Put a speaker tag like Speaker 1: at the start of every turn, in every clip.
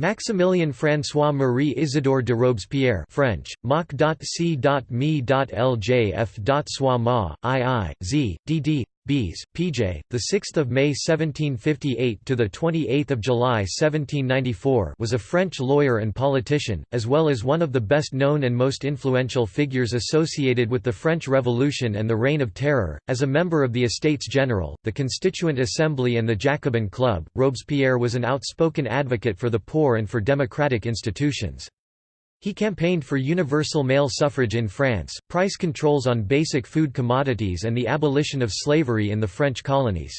Speaker 1: Maximilien François-Marie Isidore de Robespierre French, Moc.C.Me.Ljf.Soima, II, Z, dd. Bs, PJ, the 6th of May 1758 to the 28th of July 1794, was a French lawyer and politician, as well as one of the best known and most influential figures associated with the French Revolution and the Reign of Terror. As a member of the Estates General, the Constituent Assembly and the Jacobin Club, Robespierre was an outspoken advocate for the poor and for democratic institutions. He campaigned for universal male suffrage in France, price controls on basic food commodities and the abolition of slavery in the French colonies.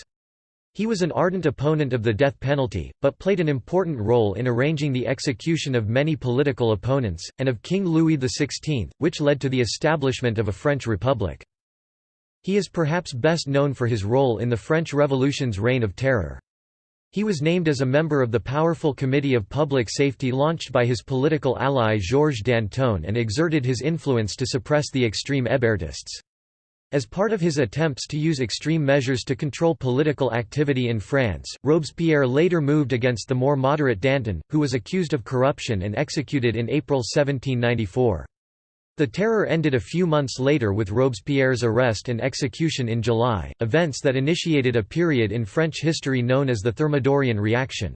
Speaker 1: He was an ardent opponent of the death penalty, but played an important role in arranging the execution of many political opponents, and of King Louis XVI, which led to the establishment of a French republic. He is perhaps best known for his role in the French Revolution's reign of terror. He was named as a member of the powerful Committee of Public Safety launched by his political ally Georges Danton and exerted his influence to suppress the extreme Hébertists. As part of his attempts to use extreme measures to control political activity in France, Robespierre later moved against the more moderate Danton, who was accused of corruption and executed in April 1794. The terror ended a few months later with Robespierre's arrest and execution in July, events that initiated a period in French history known as the Thermidorian reaction.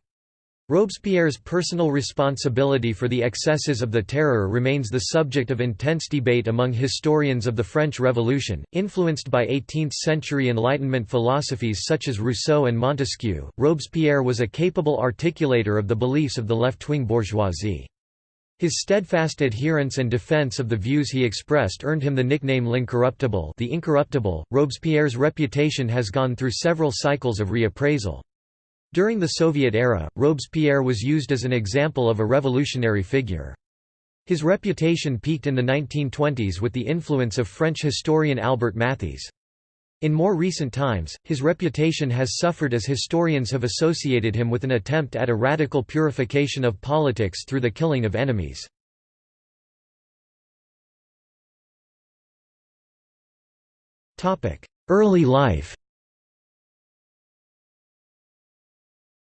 Speaker 1: Robespierre's personal responsibility for the excesses of the terror remains the subject of intense debate among historians of the French Revolution. Influenced by 18th century Enlightenment philosophies such as Rousseau and Montesquieu, Robespierre was a capable articulator of the beliefs of the left wing bourgeoisie. His steadfast adherence and defense of the views he expressed earned him the nickname L'Incorruptible the Incorruptible. Robespierre's reputation has gone through several cycles of reappraisal. During the Soviet era, Robespierre was used as an example of a revolutionary figure. His reputation peaked in the 1920s with the influence of French historian Albert Mathiez. In more recent times, his reputation has suffered as historians have associated him with an attempt at a radical purification of politics through the killing of enemies. Early life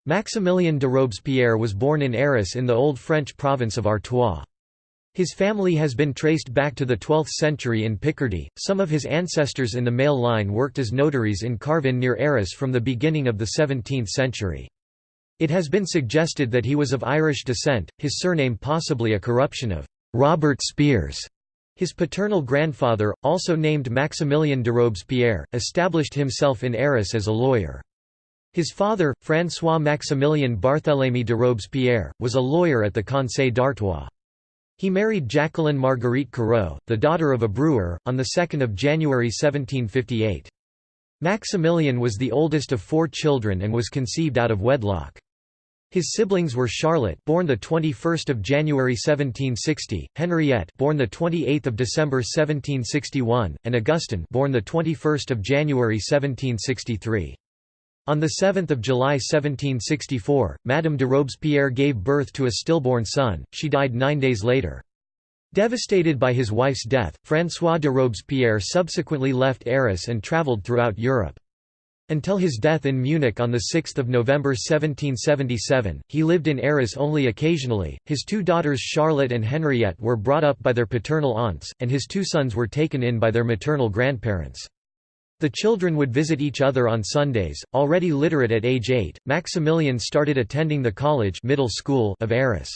Speaker 1: Maximilien de Robespierre was born in Arras in the Old French province of Artois. His family has been traced back to the 12th century in Picardy. Some of his ancestors in the male line worked as notaries in Carvin near Arras from the beginning of the 17th century. It has been suggested that he was of Irish descent, his surname possibly a corruption of Robert Spears. His paternal grandfather, also named Maximilien de Robespierre, established himself in Arras as a lawyer. His father, François-Maximilien Barthélemy de Robespierre, was a lawyer at the Conseil d'Artois. He married Jacqueline Marguerite Carrault, the daughter of a brewer, on 2 January 1758. Maximilian was the oldest of four children and was conceived out of wedlock. His siblings were Charlotte, born the 21st of January 1760, Henriette, born the 28th of December 1761, and Augustin, born the 21st of January 1763. On 7 July 1764, Madame de Robespierre gave birth to a stillborn son, she died nine days later. Devastated by his wife's death, François de Robespierre subsequently left Arras and travelled throughout Europe. Until his death in Munich on 6 November 1777, he lived in Arras only occasionally. His two daughters Charlotte and Henriette were brought up by their paternal aunts, and his two sons were taken in by their maternal grandparents. The children would visit each other on Sundays. Already literate at age 8, Maximilian started attending the college middle school of Arras.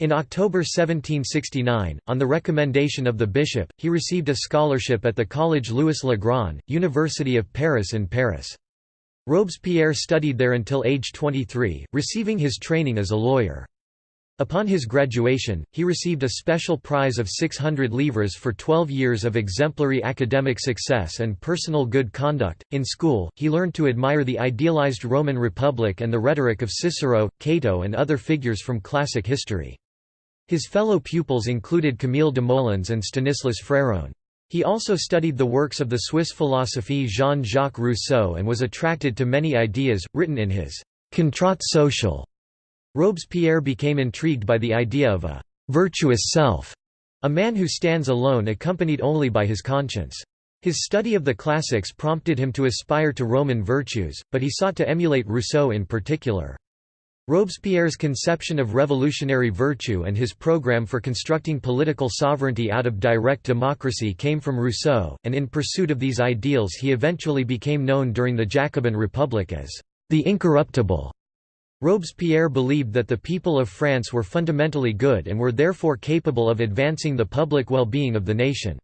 Speaker 1: In October 1769, on the recommendation of the bishop, he received a scholarship at the Collège Louis le Grand, University of Paris in Paris. Robespierre studied there until age 23, receiving his training as a lawyer. Upon his graduation, he received a special prize of 600 livres for 12 years of exemplary academic success and personal good conduct. In school, he learned to admire the idealized Roman Republic and the rhetoric of Cicero, Cato, and other figures from classic history. His fellow pupils included Camille Desmoulins and Stanislas Fréron. He also studied the works of the Swiss philosophe Jean-Jacques Rousseau and was attracted to many ideas, written in his Contrat social Robespierre became intrigued by the idea of a «virtuous self», a man who stands alone accompanied only by his conscience. His study of the classics prompted him to aspire to Roman virtues, but he sought to emulate Rousseau in particular. Robespierre's conception of revolutionary virtue and his program for constructing political sovereignty out of direct democracy came from Rousseau, and in pursuit of these ideals he eventually became known during the Jacobin Republic as the Incorruptible. Robespierre believed that the people of France were fundamentally good and were therefore capable of advancing the public well-being of the nation.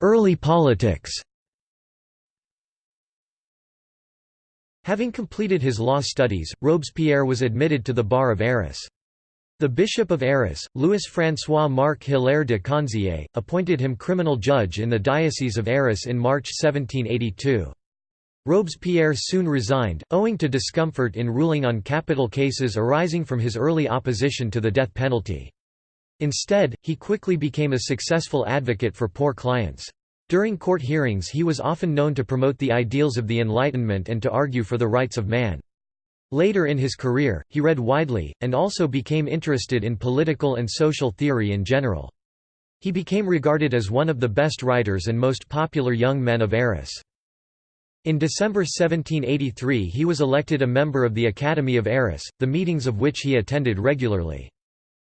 Speaker 1: Early politics Having completed his law studies, Robespierre was admitted to the bar of Arras. The Bishop of Arras, Louis-François-Marc Hilaire de Conzié, appointed him criminal judge in the Diocese of Arras in March 1782. Robespierre soon resigned, owing to discomfort in ruling on capital cases arising from his early opposition to the death penalty. Instead, he quickly became a successful advocate for poor clients. During court hearings he was often known to promote the ideals of the Enlightenment and to argue for the rights of man. Later in his career, he read widely, and also became interested in political and social theory in general. He became regarded as one of the best writers and most popular young men of Arras. In December 1783 he was elected a member of the Academy of Arras, the meetings of which he attended regularly.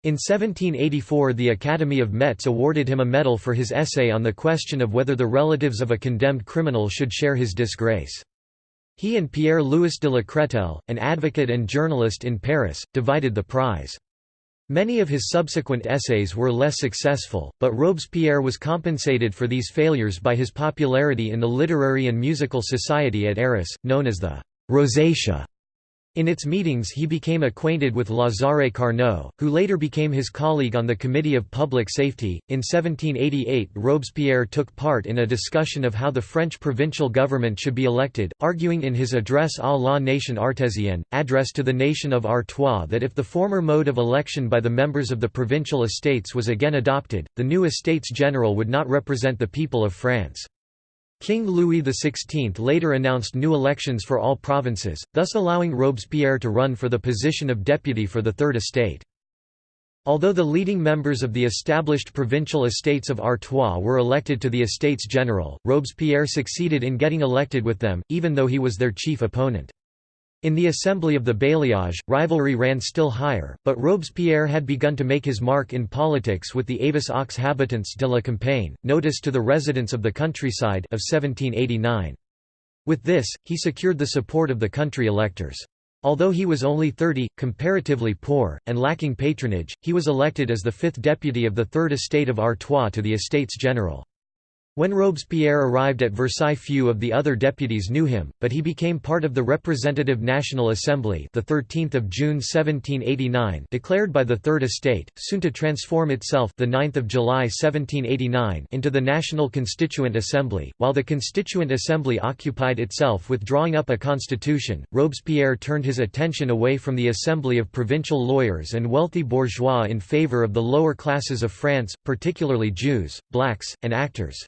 Speaker 1: In 1784 the Academy of Metz awarded him a medal for his essay on the question of whether the relatives of a condemned criminal should share his disgrace. He and Pierre-Louis de la Crételle, an advocate and journalist in Paris, divided the prize. Many of his subsequent essays were less successful, but Robespierre was compensated for these failures by his popularity in the literary and musical society at Arras, known as the «Rosatia». In its meetings he became acquainted with Lazare Carnot, who later became his colleague on the Committee of Public Safety. In 1788 Robespierre took part in a discussion of how the French provincial government should be elected, arguing in his Address à la nation artésienne, address to the nation of Artois that if the former mode of election by the members of the provincial estates was again adopted, the new Estates General would not represent the people of France. King Louis XVI later announced new elections for all provinces, thus allowing Robespierre to run for the position of deputy for the Third Estate. Although the leading members of the established provincial estates of Artois were elected to the Estates General, Robespierre succeeded in getting elected with them, even though he was their chief opponent. In the assembly of the bailliage, rivalry ran still higher, but Robespierre had begun to make his mark in politics with the Avis aux habitants de la campagne, notice to the residents of the countryside of 1789. With this, he secured the support of the country electors. Although he was only 30, comparatively poor, and lacking patronage, he was elected as the fifth deputy of the Third Estate of Artois to the Estates General. When Robespierre arrived at Versailles few of the other deputies knew him, but he became part of the Representative National Assembly the 13th of June 1789 declared by the Third Estate, soon to transform itself the 9th of July 1789 into the National Constituent Assembly. While the Constituent Assembly occupied itself with drawing up a constitution, Robespierre turned his attention away from the assembly of provincial lawyers and wealthy bourgeois in favor of the lower classes of France, particularly Jews, blacks, and actors.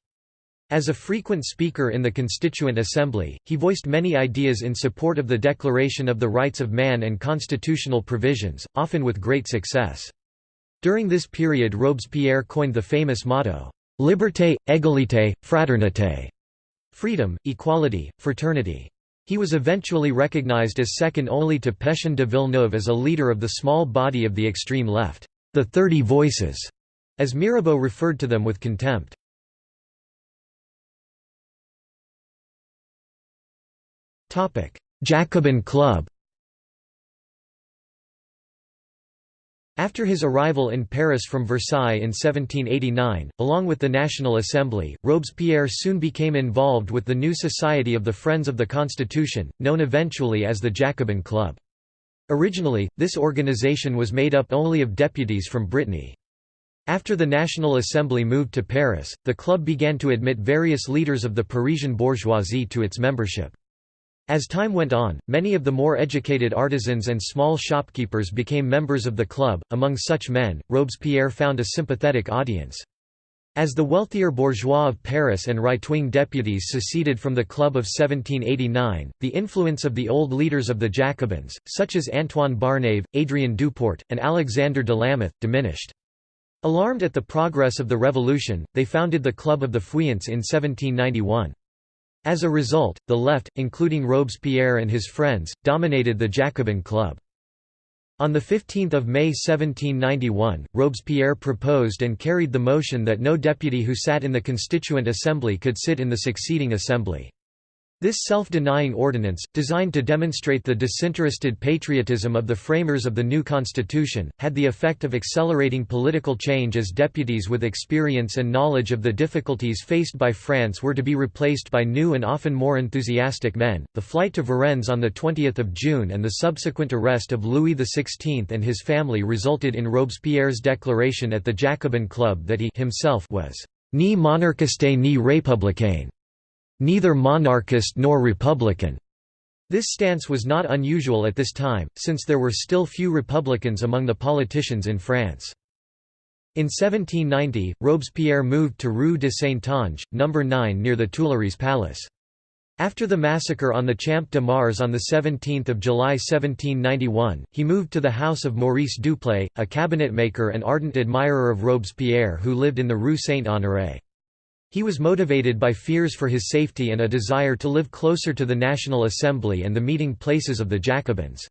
Speaker 1: As a frequent speaker in the Constituent Assembly, he voiced many ideas in support of the Declaration of the Rights of Man and constitutional provisions, often with great success. During this period Robespierre coined the famous motto, "'Liberté, égalité, fraternité' freedom, equality, fraternity. He was eventually recognized as second only to Pétion de Villeneuve as a leader of the small body of the extreme left, the Thirty Voices, as Mirabeau referred to them with contempt. Jacobin Club After his arrival in Paris from Versailles in 1789, along with the National Assembly, Robespierre soon became involved with the new Society of the Friends of the Constitution, known eventually as the Jacobin Club. Originally, this organization was made up only of deputies from Brittany. After the National Assembly moved to Paris, the club began to admit various leaders of the Parisian bourgeoisie to its membership. As time went on, many of the more educated artisans and small shopkeepers became members of the club. Among such men, Robespierre found a sympathetic audience. As the wealthier bourgeois of Paris and right-wing deputies seceded from the Club of 1789, the influence of the old leaders of the Jacobins, such as Antoine Barnave, Adrien Duport, and Alexandre de Lameth, diminished. Alarmed at the progress of the revolution, they founded the Club of the Feuillants in 1791. As a result, the left, including Robespierre and his friends, dominated the Jacobin Club. On 15 May 1791, Robespierre proposed and carried the motion that no deputy who sat in the Constituent Assembly could sit in the succeeding assembly. This self-denying ordinance, designed to demonstrate the disinterested patriotism of the framers of the new constitution, had the effect of accelerating political change as deputies with experience and knowledge of the difficulties faced by France were to be replaced by new and often more enthusiastic men. The flight to Varennes on the 20th of June and the subsequent arrest of Louis XVI and his family resulted in Robespierre's declaration at the Jacobin Club that he himself was ni monarchiste ni républicain neither monarchist nor republican. This stance was not unusual at this time, since there were still few republicans among the politicians in France. In 1790, Robespierre moved to Rue de Saint-Ange, No. 9 near the Tuileries Palace. After the massacre on the Champ de Mars on 17 July 1791, he moved to the house of Maurice Duplay, a cabinetmaker and ardent admirer of Robespierre who lived in the Rue Saint-Honoré. He was motivated by fears for his safety and a desire to live closer to the National Assembly and the meeting places of the Jacobins.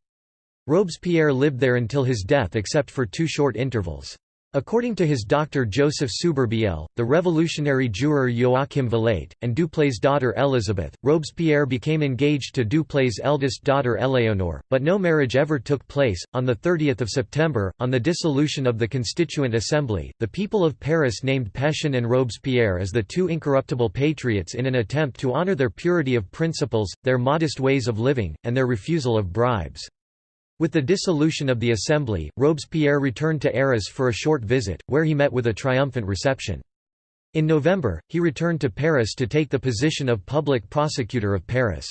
Speaker 1: Robespierre lived there until his death except for two short intervals. According to his doctor Joseph Souberbielle, the revolutionary juror Joachim Vilate, and Duplay's daughter Elizabeth, Robespierre became engaged to Duplay's eldest daughter Éléonore, but no marriage ever took place. On 30 September, on the dissolution of the Constituent Assembly, the people of Paris named Pétion and Robespierre as the two incorruptible patriots in an attempt to honor their purity of principles, their modest ways of living, and their refusal of bribes. With the dissolution of the Assembly, Robespierre returned to Arras for a short visit, where he met with a triumphant reception. In November, he returned to Paris to take the position of public prosecutor of Paris.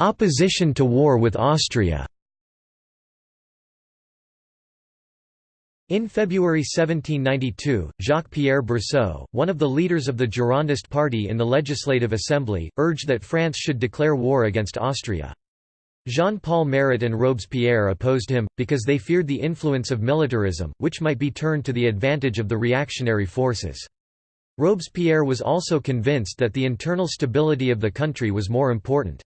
Speaker 1: Opposition to war with Austria In February 1792, Jacques-Pierre Brissot, one of the leaders of the Girondist party in the Legislative Assembly, urged that France should declare war against Austria. Jean-Paul Marat and Robespierre opposed him, because they feared the influence of militarism, which might be turned to the advantage of the reactionary forces. Robespierre was also convinced that the internal stability of the country was more important.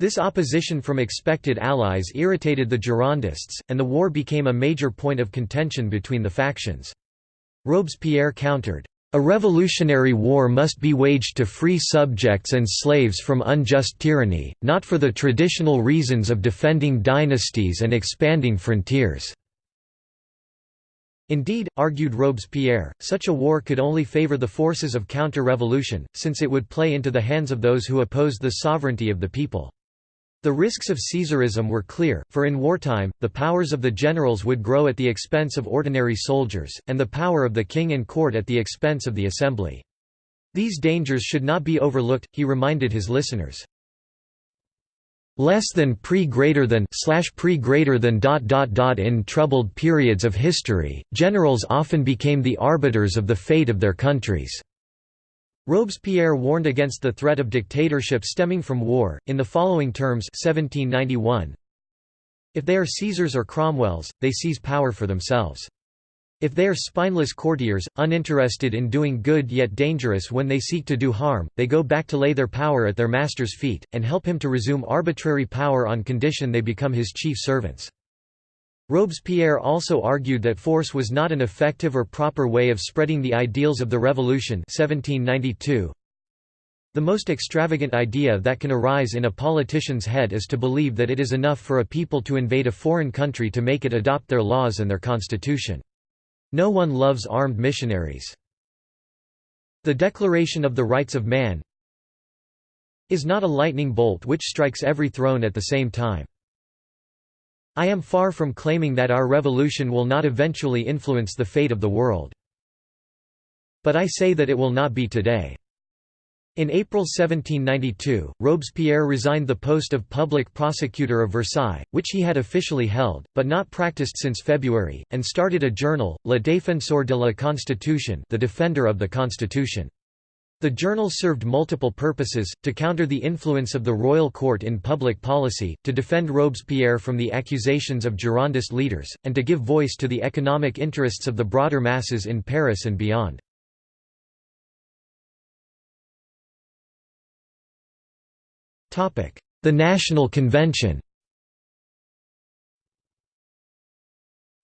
Speaker 1: This opposition from expected allies irritated the Girondists, and the war became a major point of contention between the factions. Robespierre countered, "...a revolutionary war must be waged to free subjects and slaves from unjust tyranny, not for the traditional reasons of defending dynasties and expanding frontiers." Indeed, argued Robespierre, such a war could only favor the forces of counter-revolution, since it would play into the hands of those who opposed the sovereignty of the people. The risks of Caesarism were clear, for in wartime, the powers of the generals would grow at the expense of ordinary soldiers, and the power of the king and court at the expense of the assembly. These dangers should not be overlooked, he reminded his listeners. Less than pre greater than slash pre greater than dot dot dot in troubled periods of history, generals often became the arbiters of the fate of their countries. Robespierre warned against the threat of dictatorship stemming from war, in the following terms 1791, If they are Caesars or Cromwells, they seize power for themselves. If they are spineless courtiers, uninterested in doing good yet dangerous when they seek to do harm, they go back to lay their power at their master's feet, and help him to resume arbitrary power on condition they become his chief servants. Robespierre also argued that force was not an effective or proper way of spreading the ideals of the Revolution 1792. The most extravagant idea that can arise in a politician's head is to believe that it is enough for a people to invade a foreign country to make it adopt their laws and their constitution. No one loves armed missionaries. The Declaration of the Rights of Man is not a lightning bolt which strikes every throne at the same time. I am far from claiming that our revolution will not eventually influence the fate of the world. But I say that it will not be today. In April 1792, Robespierre resigned the post of public prosecutor of Versailles, which he had officially held, but not practiced since February, and started a journal, Le Défenseur de la Constitution the Defender of the Constitution. The journal served multiple purposes, to counter the influence of the royal court in public policy, to defend Robespierre from the accusations of Girondist leaders, and to give voice to the economic interests of the broader masses in Paris and beyond. The National Convention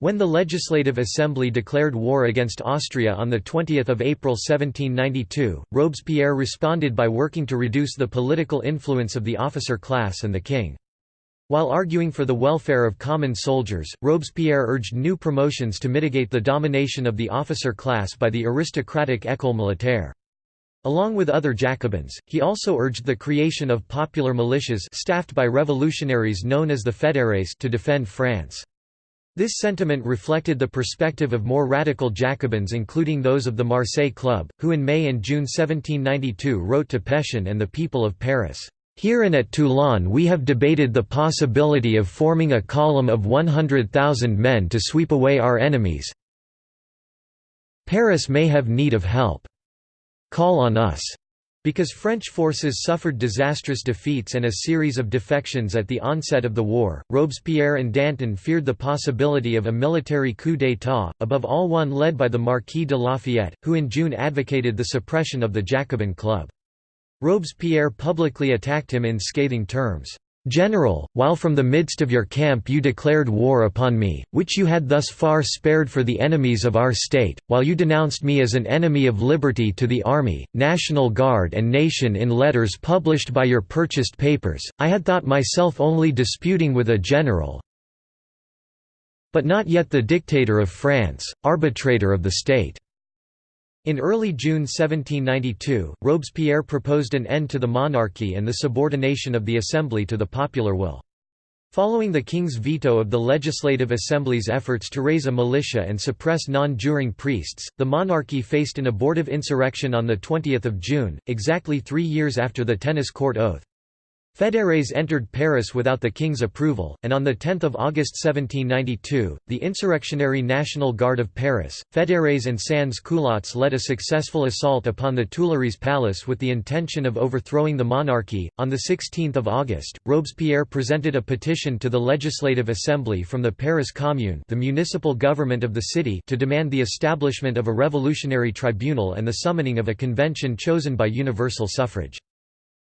Speaker 1: When the Legislative Assembly declared war against Austria on 20 April 1792, Robespierre responded by working to reduce the political influence of the officer class and the king. While arguing for the welfare of common soldiers, Robespierre urged new promotions to mitigate the domination of the officer class by the aristocratic école militaire. Along with other Jacobins, he also urged the creation of popular militias staffed by revolutionaries known as the fédérés to defend France. This sentiment reflected the perspective of more radical Jacobins including those of the Marseille Club, who in May and June 1792 wrote to Pétion and the people of Paris, "...here and at Toulon we have debated the possibility of forming a column of 100,000 men to sweep away our enemies Paris may have need of help. Call on us." Because French forces suffered disastrous defeats and a series of defections at the onset of the war, Robespierre and Danton feared the possibility of a military coup d'état, above all one led by the Marquis de Lafayette, who in June advocated the suppression of the Jacobin Club. Robespierre publicly attacked him in scathing terms. General, while from the midst of your camp you declared war upon me, which you had thus far spared for the enemies of our state, while you denounced me as an enemy of liberty to the army, National Guard and nation in letters published by your purchased papers, I had thought myself only disputing with a general, but not yet the dictator of France, arbitrator of the state. In early June 1792, Robespierre proposed an end to the monarchy and the subordination of the Assembly to the popular will. Following the king's veto of the Legislative Assembly's efforts to raise a militia and suppress non-juring priests, the monarchy faced an abortive insurrection on 20 June, exactly three years after the tennis court oath. Fédérés entered Paris without the king's approval, and on 10 August 1792, the insurrectionary National Guard of Paris, Fédérés and sans-culottes led a successful assault upon the Tuileries Palace with the intention of overthrowing the monarchy. On 16 August, Robespierre presented a petition to the Legislative Assembly from the Paris Commune the municipal government of the city to demand the establishment of a revolutionary tribunal and the summoning of a convention chosen by universal suffrage.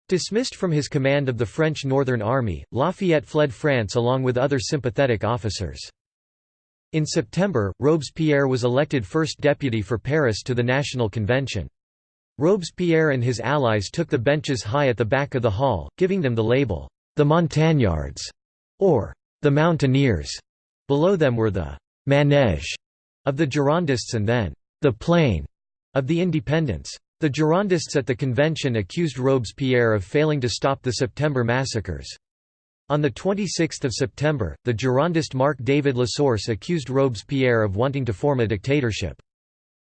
Speaker 1: Dismissed from his command of the French Northern Army, Lafayette fled France along with other sympathetic officers. In September, Robespierre was elected first deputy for Paris to the National Convention. Robespierre and his allies took the benches high at the back of the hall, giving them the label, the Montagnards, or the Mountaineers. Below them were the manège of the Girondists and then the plain of the Independents. The Girondists at the convention accused Robespierre of failing to stop the September massacres. On 26 September, the Girondist Marc-David Lasource accused Robespierre of wanting to form a dictatorship.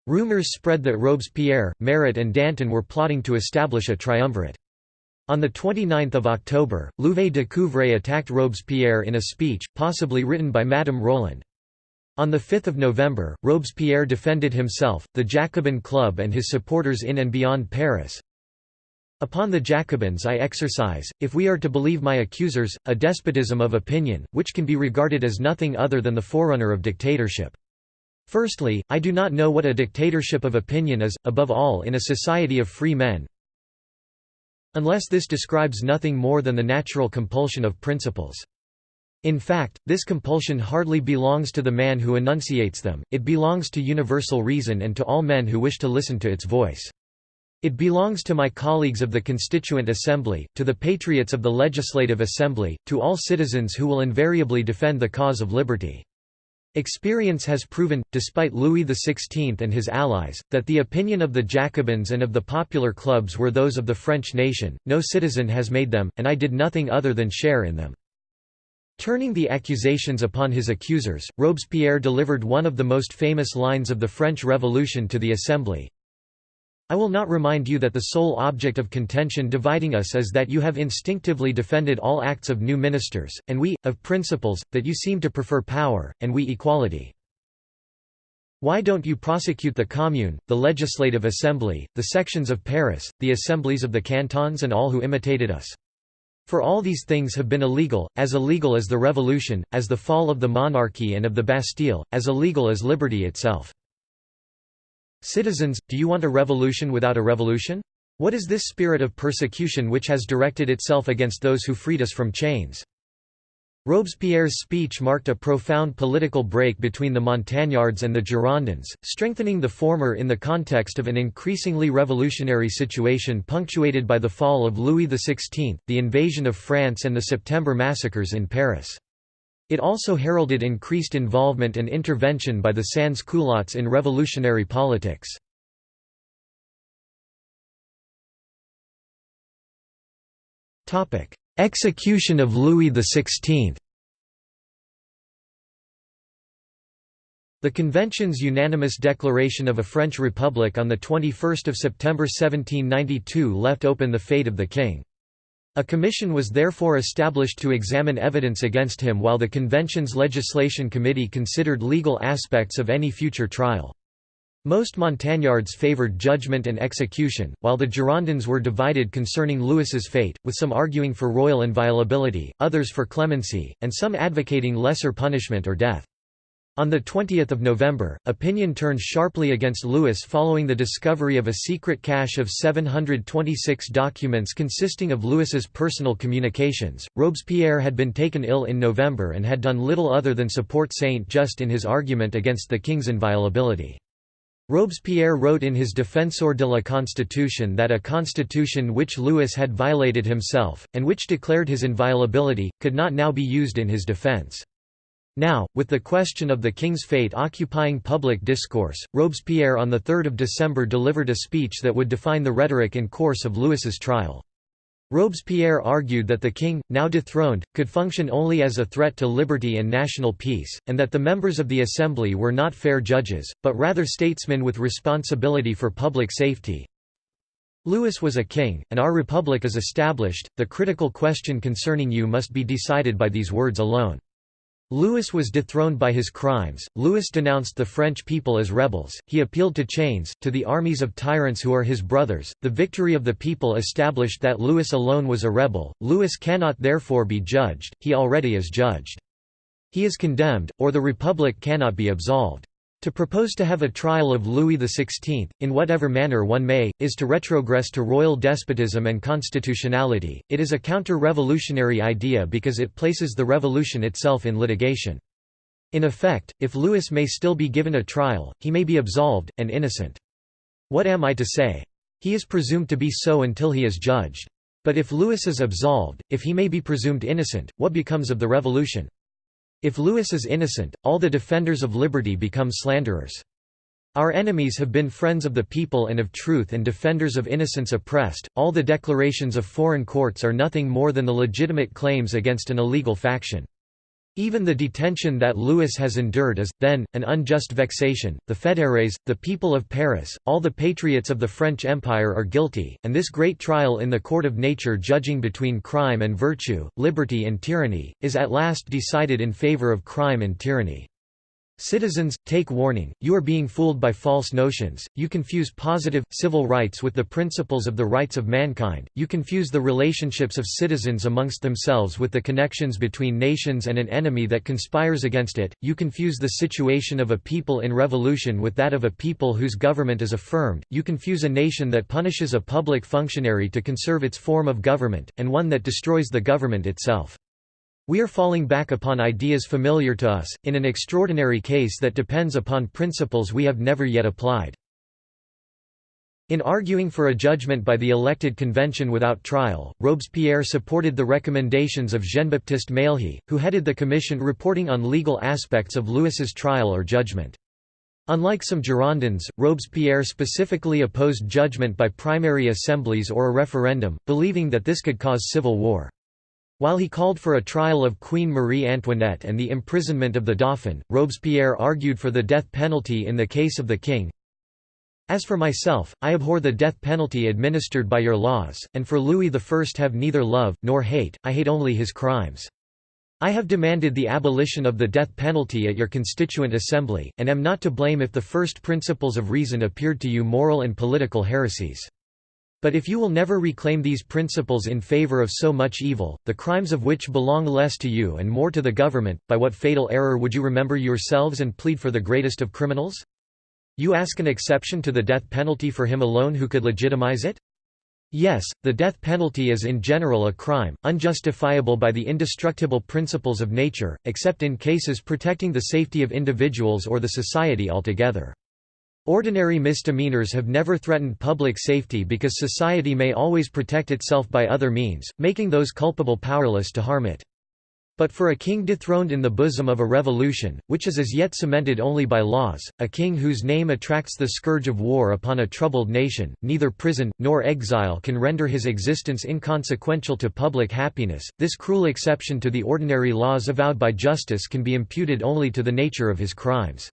Speaker 1: Rumors spread that Robespierre, Marat and Danton were plotting to establish a triumvirate. On 29 October, Louvet de Couvray attacked Robespierre in a speech, possibly written by Madame Roland. On 5 November, Robespierre defended himself, the Jacobin Club and his supporters in and beyond Paris. Upon the Jacobins I exercise, if we are to believe my accusers, a despotism of opinion, which can be regarded as nothing other than the forerunner of dictatorship. Firstly, I do not know what a dictatorship of opinion is, above all in a society of free men, unless this describes nothing more than the natural compulsion of principles. In fact, this compulsion hardly belongs to the man who enunciates them, it belongs to universal reason and to all men who wish to listen to its voice. It belongs to my colleagues of the Constituent Assembly, to the patriots of the Legislative Assembly, to all citizens who will invariably defend the cause of liberty. Experience has proven, despite Louis XVI and his allies, that the opinion of the Jacobins and of the popular clubs were those of the French nation, no citizen has made them, and I did nothing other than share in them. Turning the accusations upon his accusers, Robespierre delivered one of the most famous lines of the French Revolution to the Assembly. I will not remind you that the sole object of contention dividing us is that you have instinctively defended all acts of new ministers, and we, of principles, that you seem to prefer power, and we equality. Why don't you prosecute the Commune, the Legislative Assembly, the sections of Paris, the assemblies of the cantons and all who imitated us? For all these things have been illegal, as illegal as the Revolution, as the fall of the monarchy and of the Bastille, as illegal as liberty itself. Citizens, do you want a revolution without a revolution? What is this spirit of persecution which has directed itself against those who freed us from chains? Robespierre's speech marked a profound political break between the Montagnards and the Girondins, strengthening the former in the context of an increasingly revolutionary situation punctuated by the fall of Louis XVI, the invasion of France and the September massacres in Paris. It also heralded increased involvement and intervention by the sans-culottes in revolutionary politics. Execution of Louis XVI The Convention's unanimous declaration of a French Republic on 21 September 1792 left open the fate of the king. A commission was therefore established to examine evidence against him while the Convention's Legislation Committee considered legal aspects of any future trial. Most Montagnards favoured judgment and execution, while the Girondins were divided concerning Louis's fate, with some arguing for royal inviolability, others for clemency, and some advocating lesser punishment or death. On 20 November, opinion turned sharply against Louis following the discovery of a secret cache of 726 documents consisting of Louis's personal communications. Robespierre had been taken ill in November and had done little other than support Saint-Just in his argument against the king's inviolability. Robespierre wrote in his Défenseur de la Constitution that a constitution which Louis had violated himself, and which declared his inviolability, could not now be used in his defense. Now, with the question of the king's fate occupying public discourse, Robespierre on 3 December delivered a speech that would define the rhetoric and course of Louis's trial. Robespierre argued that the king, now dethroned, could function only as a threat to liberty and national peace, and that the members of the Assembly were not fair judges, but rather statesmen with responsibility for public safety. Louis was a king, and our republic is established, the critical question concerning you must be decided by these words alone. Louis was dethroned by his crimes, Louis denounced the French people as rebels, he appealed to chains, to the armies of tyrants who are his brothers, the victory of the people established that Louis alone was a rebel, Louis cannot therefore be judged, he already is judged. He is condemned, or the Republic cannot be absolved. To propose to have a trial of Louis XVI, in whatever manner one may, is to retrogress to royal despotism and constitutionality. It is a counter-revolutionary idea because it places the revolution itself in litigation. In effect, if Louis may still be given a trial, he may be absolved, and innocent. What am I to say? He is presumed to be so until he is judged. But if Louis is absolved, if he may be presumed innocent, what becomes of the revolution? If Louis is innocent, all the defenders of liberty become slanderers. Our enemies have been friends of the people and of truth and defenders of innocence oppressed. All the declarations of foreign courts are nothing more than the legitimate claims against an illegal faction. Even the detention that Louis has endured is, then, an unjust vexation. The fédérés, the people of Paris, all the patriots of the French Empire are guilty, and this great trial in the court of nature judging between crime and virtue, liberty and tyranny, is at last decided in favor of crime and tyranny. Citizens, take warning, you are being fooled by false notions, you confuse positive, civil rights with the principles of the rights of mankind, you confuse the relationships of citizens amongst themselves with the connections between nations and an enemy that conspires against it, you confuse the situation of a people in revolution with that of a people whose government is affirmed, you confuse a nation that punishes a public functionary to conserve its form of government, and one that destroys the government itself. We are falling back upon ideas familiar to us, in an extraordinary case that depends upon principles we have never yet applied. In arguing for a judgment by the elected convention without trial, Robespierre supported the recommendations of Jean-Baptiste Mailhe, who headed the commission reporting on legal aspects of Louis's trial or judgment. Unlike some Girondins, Robespierre specifically opposed judgment by primary assemblies or a referendum, believing that this could cause civil war. While he called for a trial of Queen Marie Antoinette and the imprisonment of the Dauphin, Robespierre argued for the death penalty in the case of the king. As for myself, I abhor the death penalty administered by your laws, and for Louis I have neither love, nor hate, I hate only his crimes. I have demanded the abolition of the death penalty at your constituent assembly, and am not to blame if the first principles of reason appeared to you moral and political heresies. But if you will never reclaim these principles in favor of so much evil, the crimes of which belong less to you and more to the government, by what fatal error would you remember yourselves and plead for the greatest of criminals? You ask an exception to the death penalty for him alone who could legitimize it? Yes, the death penalty is in general a crime, unjustifiable by the indestructible principles of nature, except in cases protecting the safety of individuals or the society altogether. Ordinary misdemeanors have never threatened public safety because society may always protect itself by other means, making those culpable powerless to harm it. But for a king dethroned in the bosom of a revolution, which is as yet cemented only by laws, a king whose name attracts the scourge of war upon a troubled nation, neither prison, nor exile can render his existence inconsequential to public happiness. This cruel exception to the ordinary laws avowed by justice can be imputed only to the nature of his crimes.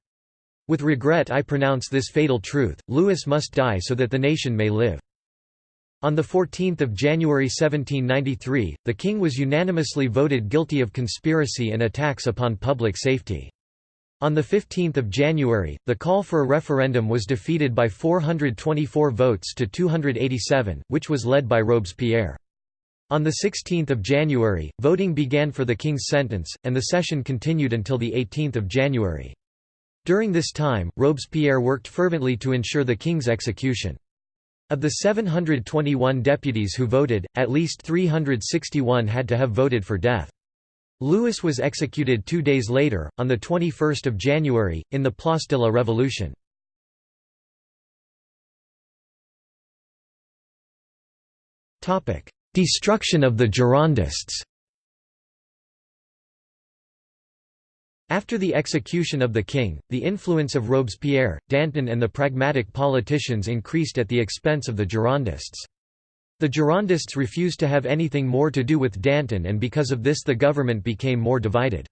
Speaker 1: With regret I pronounce this fatal truth, Louis must die so that the nation may live. On 14 January 1793, the king was unanimously voted guilty of conspiracy and attacks upon public safety. On 15 January, the call for a referendum was defeated by 424 votes to 287, which was led by Robespierre. On 16 January, voting began for the king's sentence, and the session continued until 18 January. During this time, Robespierre worked fervently to ensure the king's execution. Of the 721 deputies who voted, at least 361 had to have voted for death. Louis was executed two days later, on 21 January, in the Place de la Révolution. Destruction of the Girondists After the execution of the king, the influence of Robespierre, Danton and the pragmatic politicians increased at the expense of the Girondists. The Girondists refused to have anything more to do with Danton and because of this the government became more divided.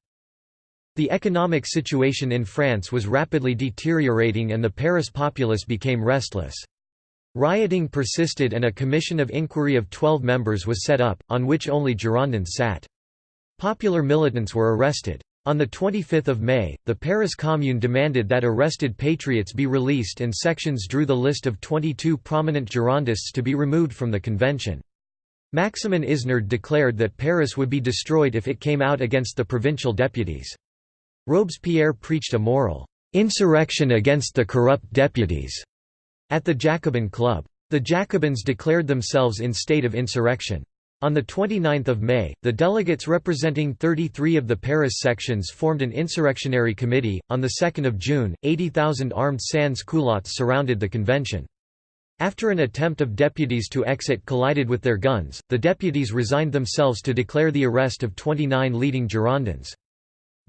Speaker 1: The economic situation in France was rapidly deteriorating and the Paris populace became restless. Rioting persisted and a commission of inquiry of 12 members was set up, on which only Girondins sat. Popular militants were arrested. On 25 May, the Paris Commune demanded that arrested patriots be released and sections drew the list of 22 prominent Girondists to be removed from the convention. Maximin Isnard declared that Paris would be destroyed if it came out against the provincial deputies. Robespierre preached a moral insurrection against the corrupt deputies at the Jacobin Club. The Jacobins declared themselves in state of insurrection. On 29 May, the delegates representing 33 of the Paris sections formed an insurrectionary committee. On 2 June, 80,000 armed sans-culottes surrounded the convention. After an attempt of deputies to exit collided with their guns, the deputies resigned themselves to declare the arrest of 29 leading Girondins.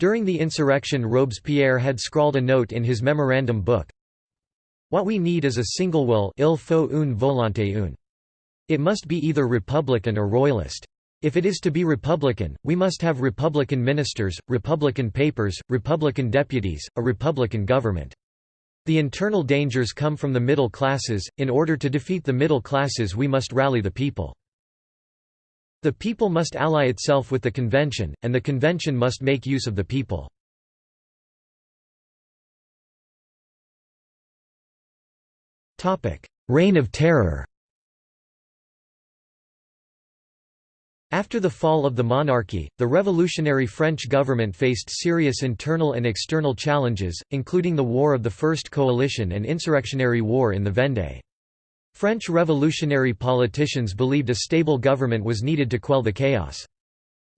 Speaker 1: During the insurrection Robespierre had scrawled a note in his memorandum book, What we need is a single will il faut une volonté une. It must be either Republican or Royalist. If it is to be Republican, we must have Republican ministers, Republican papers, Republican deputies, a Republican government. The internal dangers come from the middle classes, in order to defeat the middle classes we must rally the people. The people must ally itself with the convention, and the convention must make use of the people. Reign of Terror After the fall of the monarchy, the revolutionary French government faced serious internal and external challenges, including the War of the First Coalition and insurrectionary war in the Vendée. French revolutionary politicians believed a stable government was needed to quell the chaos.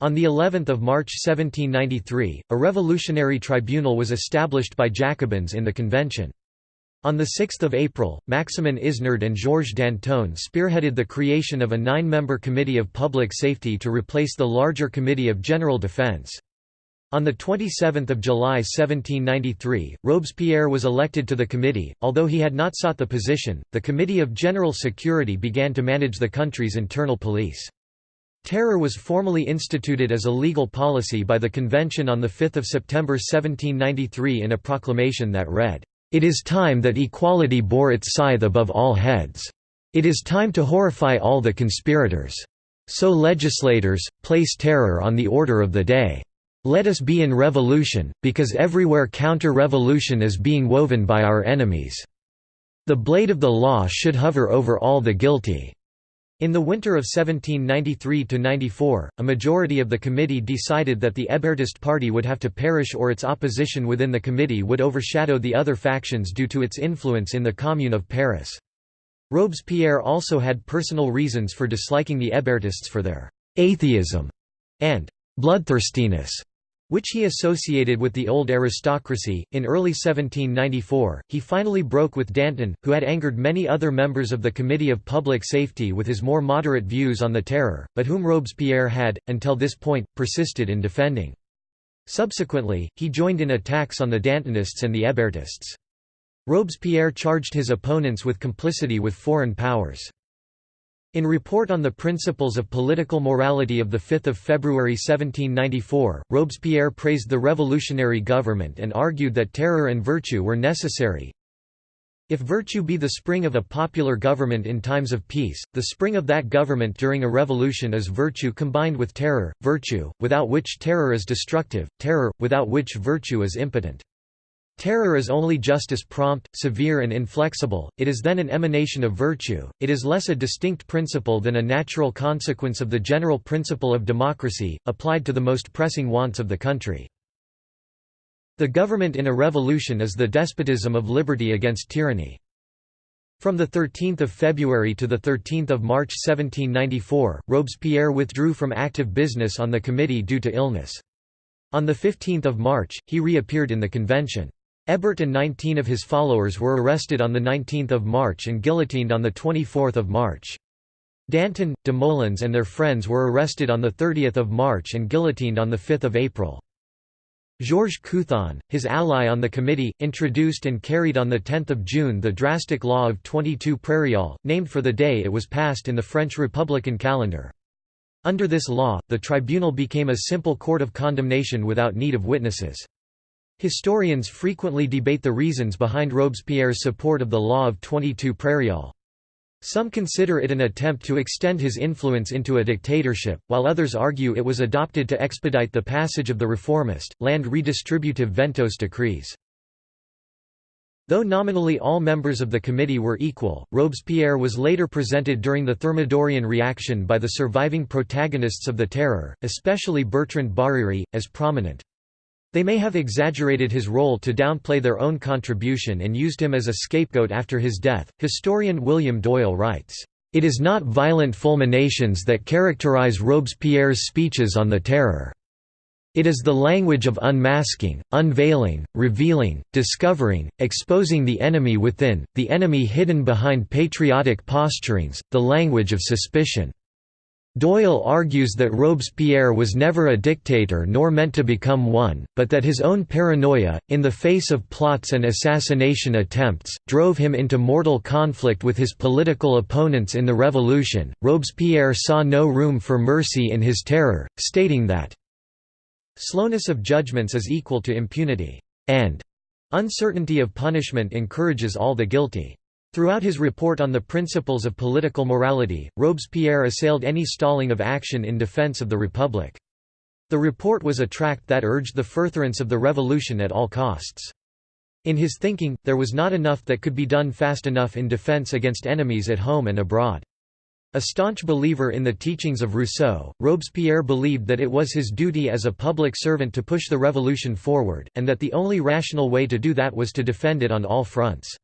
Speaker 1: On the 11th of March 1793, a revolutionary tribunal was established by Jacobins in the convention. On 6 April, Maximin Isnard and Georges Danton spearheaded the creation of a nine-member Committee of Public Safety to replace the larger Committee of General Defense. On 27 July 1793, Robespierre was elected to the committee, although he had not sought the position, the Committee of General Security began to manage the country's internal police. Terror was formally instituted as a legal policy by the convention on 5 September 1793 in a proclamation that read, it is time that equality bore its scythe above all heads. It is time to horrify all the conspirators. So legislators, place terror on the order of the day. "'Let us be in revolution, because everywhere counter-revolution is being woven by our enemies. The blade of the law should hover over all the guilty." In the winter of 1793–94, a majority of the committee decided that the Hébertist party would have to perish or its opposition within the committee would overshadow the other factions due to its influence in the Commune of Paris. Robespierre also had personal reasons for disliking the Hébertists for their «atheism» and «bloodthirstiness» which he associated with the old aristocracy. In early 1794, he finally broke with Danton, who had angered many other members of the Committee of Public Safety with his more moderate views on the terror, but whom Robespierre had, until this point, persisted in defending. Subsequently, he joined in attacks on the Dantonists and the Hébertists. Robespierre charged his opponents with complicity with foreign powers. In Report on the Principles of Political Morality of 5 February 1794, Robespierre praised the revolutionary government and argued that terror and virtue were necessary. If virtue be the spring of a popular government in times of peace, the spring of that government during a revolution is virtue combined with terror, virtue, without which terror is destructive, terror, without which virtue is impotent. Terror is only justice prompt, severe and inflexible, it is then an emanation of virtue, it is less a distinct principle than a natural consequence of the general principle of democracy, applied to the most pressing wants of the country. The government in a revolution is the despotism of liberty against tyranny. From 13 February to 13 March 1794, Robespierre withdrew from active business on the committee due to illness. On 15 March, he reappeared in the convention. Hébert and 19 of his followers were arrested on 19 March and guillotined on 24 March. Danton, Desmoulins and their friends were arrested on 30 March and guillotined on 5 April. Georges Couthon, his ally on the committee, introduced and carried on 10 June the drastic law of 22 Prairial, named for the day it was passed in the French Republican calendar. Under this law, the tribunal became a simple court of condemnation without need of witnesses. Historians frequently debate the reasons behind Robespierre's support of the law of 22 Prairial. Some consider it an attempt to extend his influence into a dictatorship, while others argue it was adopted to expedite the passage of the reformist, land redistributive Ventôse decrees. Though nominally all members of the committee were equal, Robespierre was later presented during the Thermidorian reaction by the surviving protagonists of the Terror, especially Bertrand Barère, as prominent. They may have exaggerated his role to downplay their own contribution and used him as a scapegoat after his death. Historian William Doyle writes, It is not violent fulminations that characterize Robespierre's speeches on the terror. It is the language of unmasking, unveiling, revealing, discovering, exposing the enemy within, the enemy hidden behind patriotic posturings, the language of suspicion. Doyle argues that Robespierre was never a dictator nor meant to become one, but that his own paranoia, in the face of plots and assassination attempts, drove him into mortal conflict with his political opponents in the revolution. Robespierre saw no room for mercy in his terror, stating that slowness of judgments is equal to impunity, and uncertainty of punishment encourages all the guilty. Throughout his report on the principles of political morality, Robespierre assailed any stalling of action in defense of the Republic. The report was a tract that urged the furtherance of the revolution at all costs. In his thinking, there was not enough that could be done fast enough in defense against enemies at home and abroad. A staunch believer in the teachings of Rousseau, Robespierre believed that it was his duty as a public servant to push the revolution forward, and that the only rational way to do that was to defend it on all fronts.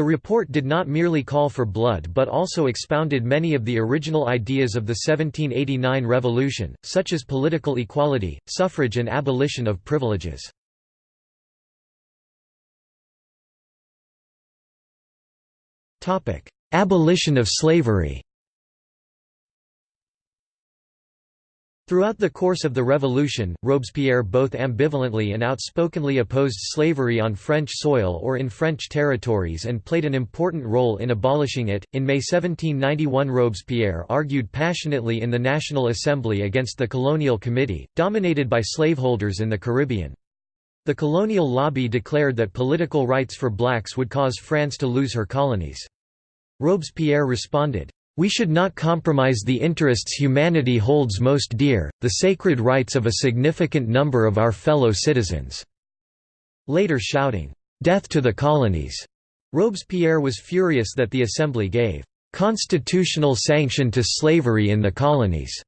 Speaker 1: The report did not merely call for blood but also expounded many of the original ideas of the 1789 revolution, such as political equality, suffrage and abolition of privileges. Abolition of slavery Throughout the course of the Revolution, Robespierre both ambivalently and outspokenly opposed slavery on French soil or in French territories and played an important role in abolishing it. In May 1791, Robespierre argued passionately in the National Assembly against the Colonial Committee, dominated by slaveholders in the Caribbean. The colonial lobby declared that political rights for blacks would cause France to lose her colonies. Robespierre responded, We should not compromise the interests humanity holds most dear, the sacred rights of a significant number of our fellow citizens." Later shouting, "'Death to the colonies!' Robespierre was furious that the Assembly gave "'constitutional sanction to slavery in the colonies'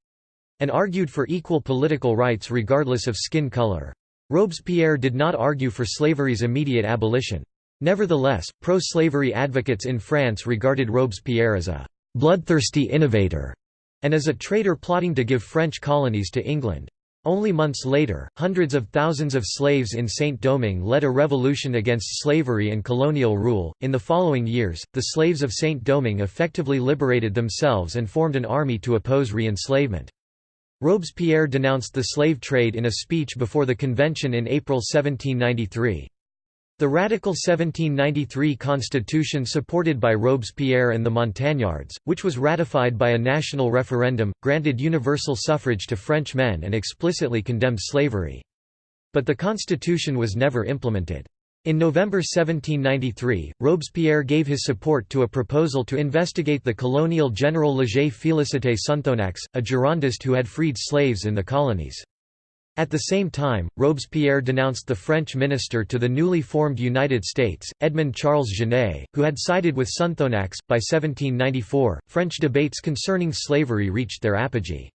Speaker 1: and argued for equal political rights regardless of skin color. Robespierre did not argue for slavery's immediate abolition. Nevertheless, pro-slavery advocates in France regarded Robespierre as a bloodthirsty innovator, and as a traitor plotting to give French colonies to England. Only months later, hundreds of thousands of slaves in Saint-Domingue led a revolution against slavery and colonial rule. In the following years, the slaves of Saint-Domingue effectively liberated themselves and formed an army to oppose re-enslavement. Robespierre denounced the slave trade in a speech before the convention in April 1793. The radical 1793 constitution supported by Robespierre and the Montagnards, which was ratified by a national referendum, granted universal suffrage to French men and explicitly condemned slavery. But the constitution was never implemented. In November 1793, Robespierre gave his support to a proposal to investigate the colonial general Léger Félicité Sonthonax, a Girondist who had freed slaves in the colonies. At the same time, Robespierre denounced the French minister to the newly formed United States, Edmond Charles Genet, who had sided with Sonthonax. By 1794, French debates concerning slavery reached their apogee.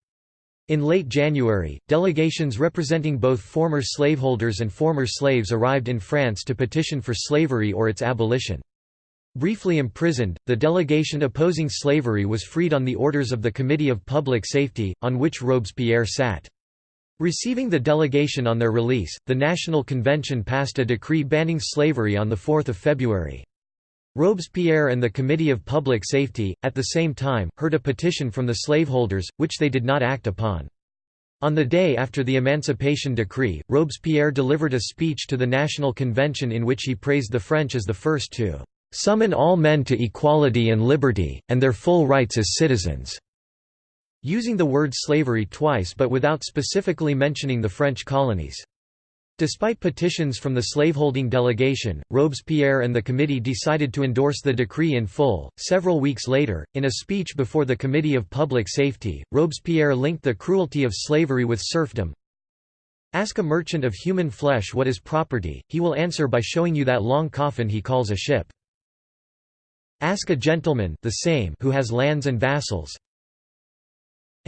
Speaker 1: In late January, delegations representing both former slaveholders and former slaves arrived in France to petition for slavery or its abolition. Briefly imprisoned, the delegation opposing slavery was freed on the orders of the Committee of Public Safety, on which Robespierre sat. Receiving the delegation on their release, the National Convention passed a decree banning slavery on 4 February. Robespierre and the Committee of Public Safety, at the same time, heard a petition from the slaveholders, which they did not act upon. On the day after the Emancipation Decree, Robespierre delivered a speech to the National Convention in which he praised the French as the first to "...summon all men to equality and liberty, and their full rights as citizens." Using the word slavery twice but without specifically mentioning the French colonies. Despite petitions from the slaveholding delegation, Robespierre and the committee decided to endorse the decree in full. Several weeks later, in a speech before the Committee of Public Safety, Robespierre linked the cruelty of slavery with serfdom. Ask a merchant of human flesh what is property, he will answer by showing you that long coffin he calls a ship. Ask a gentleman the same who has lands and vassals,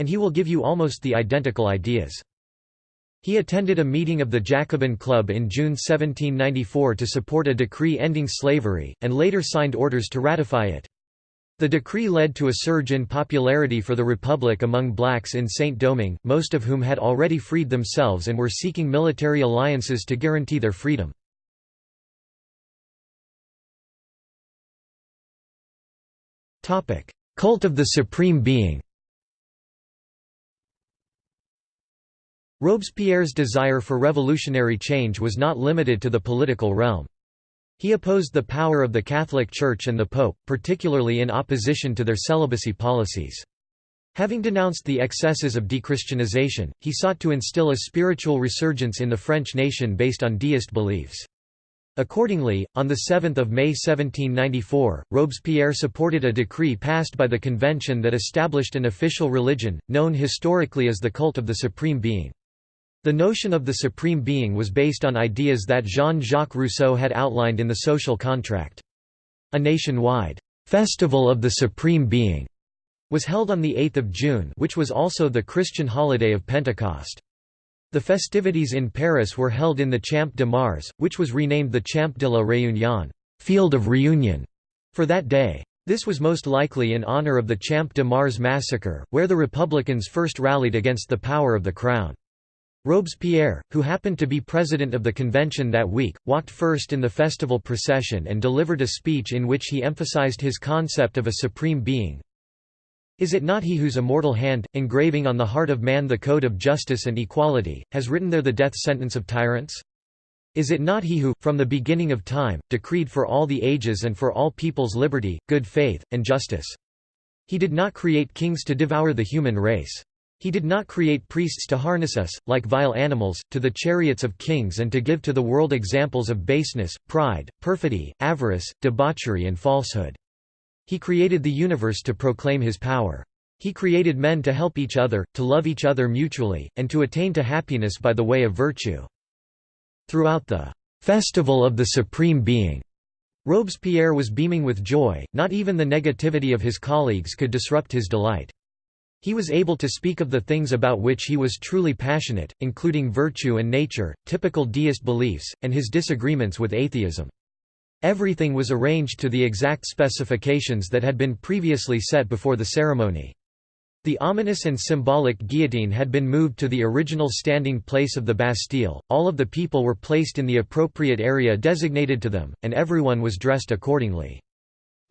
Speaker 1: and he will give you almost the identical ideas. He attended a meeting of the Jacobin Club in June 1794 to support a decree ending slavery, and later signed orders to ratify it. The decree led to a surge in popularity for the Republic among blacks in Saint-Domingue, most of whom had already freed themselves and were seeking military alliances to guarantee their freedom. Cult of the Supreme Being Robespierre's desire for revolutionary change was not limited to the political realm. He opposed the power of the Catholic Church and the Pope, particularly in opposition to their celibacy policies. Having denounced the excesses of dechristianization, he sought to instill a spiritual resurgence in the French nation based on deist beliefs. Accordingly, on 7 May 1794, Robespierre supported a decree passed by the convention that established an official religion, known historically as the cult of the Supreme Being. The notion of the Supreme Being was based on ideas that Jean-Jacques Rousseau had outlined in the Social Contract. A nationwide «Festival of the Supreme Being» was held on 8 June which was also the Christian holiday of Pentecost. The festivities in Paris were held in the Champ de Mars, which was renamed the Champ de la Réunion Field of Reunion", for that day. This was most likely in honor of the Champ de Mars massacre, where the Republicans first rallied against the power of the Crown. Robespierre, who happened to be president of the convention that week, walked first in the festival procession and delivered a speech in which he emphasized his concept of a supreme being. Is it not he whose immortal hand, engraving on the heart of man the code of justice and equality, has written there the death sentence of tyrants? Is it not he who, from the beginning of time, decreed for all the ages and for all peoples liberty, good faith, and justice? He did not create kings to devour the human race. He did not create priests to harness us, like vile animals, to the chariots of kings and to give to the world examples of baseness, pride, perfidy, avarice, debauchery and falsehood. He created the universe to proclaim his power. He created men to help each other, to love each other mutually, and to attain to happiness by the way of virtue. Throughout the "'Festival of the Supreme Being' Robespierre was beaming with joy, not even the negativity of his colleagues could disrupt his delight. He was able to speak of the things about which he was truly passionate, including virtue and nature, typical deist beliefs, and his disagreements with atheism. Everything was arranged to the exact specifications that had been previously set before the ceremony. The ominous and symbolic guillotine had been moved to the original standing place of the Bastille, all of the people were placed in the appropriate area designated to them, and everyone was dressed accordingly.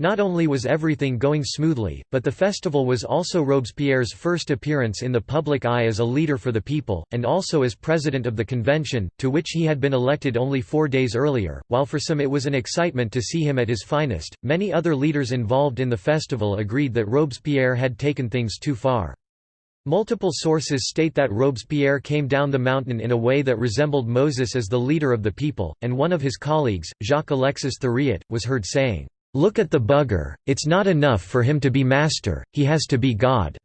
Speaker 1: Not only was everything going smoothly, but the festival was also Robespierre's first appearance in the public eye as a leader for the people, and also as president of the convention, to which he had been elected only four days earlier. While for some it was an excitement to see him at his finest, many other leaders involved in the festival agreed that Robespierre had taken things too far. Multiple sources state that Robespierre came down the mountain in a way that resembled Moses as the leader of the people, and one of his colleagues, Jacques-Alexis Thuriot, was heard saying, Look at the bugger, it's not enough for him to be master, he has to be God."